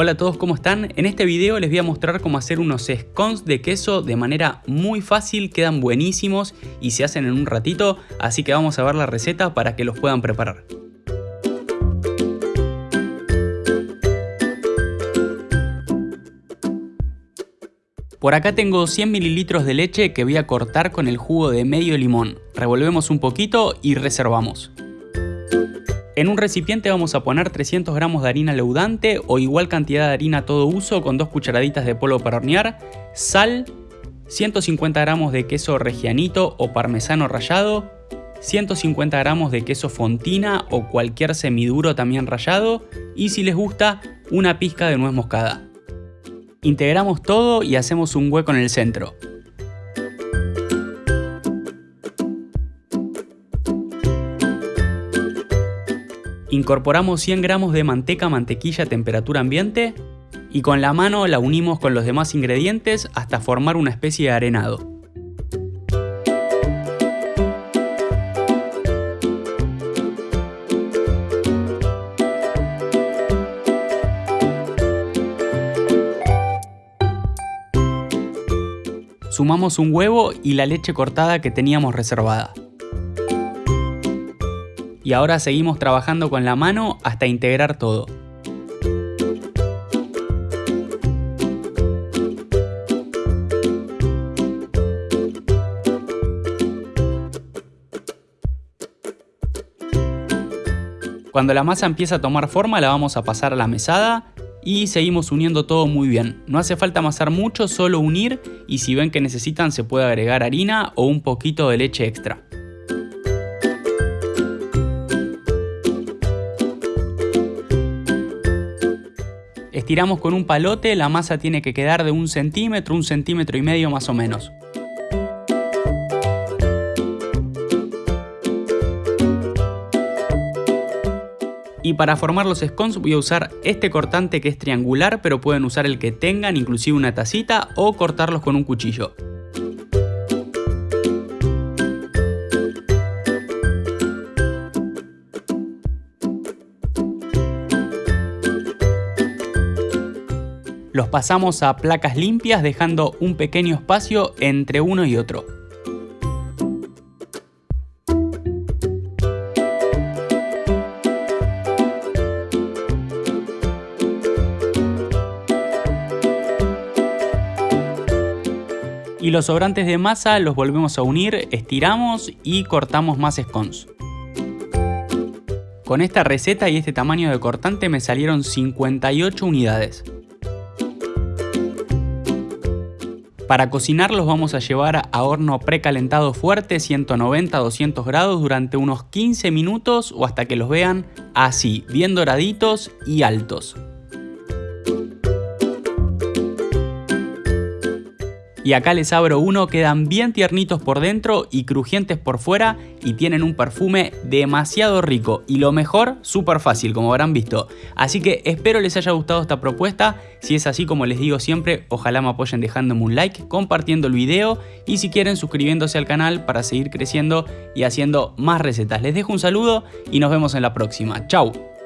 Hola a todos, ¿cómo están? En este video les voy a mostrar cómo hacer unos scones de queso de manera muy fácil, quedan buenísimos y se hacen en un ratito, así que vamos a ver la receta para que los puedan preparar. Por acá tengo 100 mililitros de leche que voy a cortar con el jugo de medio limón. Revolvemos un poquito y reservamos. En un recipiente vamos a poner 300 gramos de harina leudante o igual cantidad de harina todo uso con dos cucharaditas de polvo para hornear, sal, 150 gramos de queso regianito o parmesano rallado, 150 gramos de queso fontina o cualquier semiduro también rallado y si les gusta una pizca de nuez moscada. Integramos todo y hacemos un hueco en el centro. Incorporamos 100 gramos de manteca mantequilla a temperatura ambiente y con la mano la unimos con los demás ingredientes hasta formar una especie de arenado. Sumamos un huevo y la leche cortada que teníamos reservada y ahora seguimos trabajando con la mano hasta integrar todo. Cuando la masa empieza a tomar forma la vamos a pasar a la mesada y seguimos uniendo todo muy bien. No hace falta amasar mucho, solo unir y si ven que necesitan se puede agregar harina o un poquito de leche extra. Estiramos con un palote, la masa tiene que quedar de un centímetro, un centímetro y medio más o menos. Y para formar los scones voy a usar este cortante que es triangular, pero pueden usar el que tengan, inclusive una tacita, o cortarlos con un cuchillo. Los pasamos a placas limpias dejando un pequeño espacio entre uno y otro. y los sobrantes de masa los volvemos a unir, estiramos y cortamos más scones. Con esta receta y este tamaño de cortante me salieron 58 unidades. Para cocinarlos vamos a llevar a horno precalentado fuerte 190-200 grados durante unos 15 minutos o hasta que los vean así, bien doraditos y altos. Y acá les abro uno, quedan bien tiernitos por dentro y crujientes por fuera y tienen un perfume demasiado rico y lo mejor, súper fácil como habrán visto. Así que espero les haya gustado esta propuesta, si es así como les digo siempre, ojalá me apoyen dejándome un like, compartiendo el video y si quieren suscribiéndose al canal para seguir creciendo y haciendo más recetas. Les dejo un saludo y nos vemos en la próxima. Chau.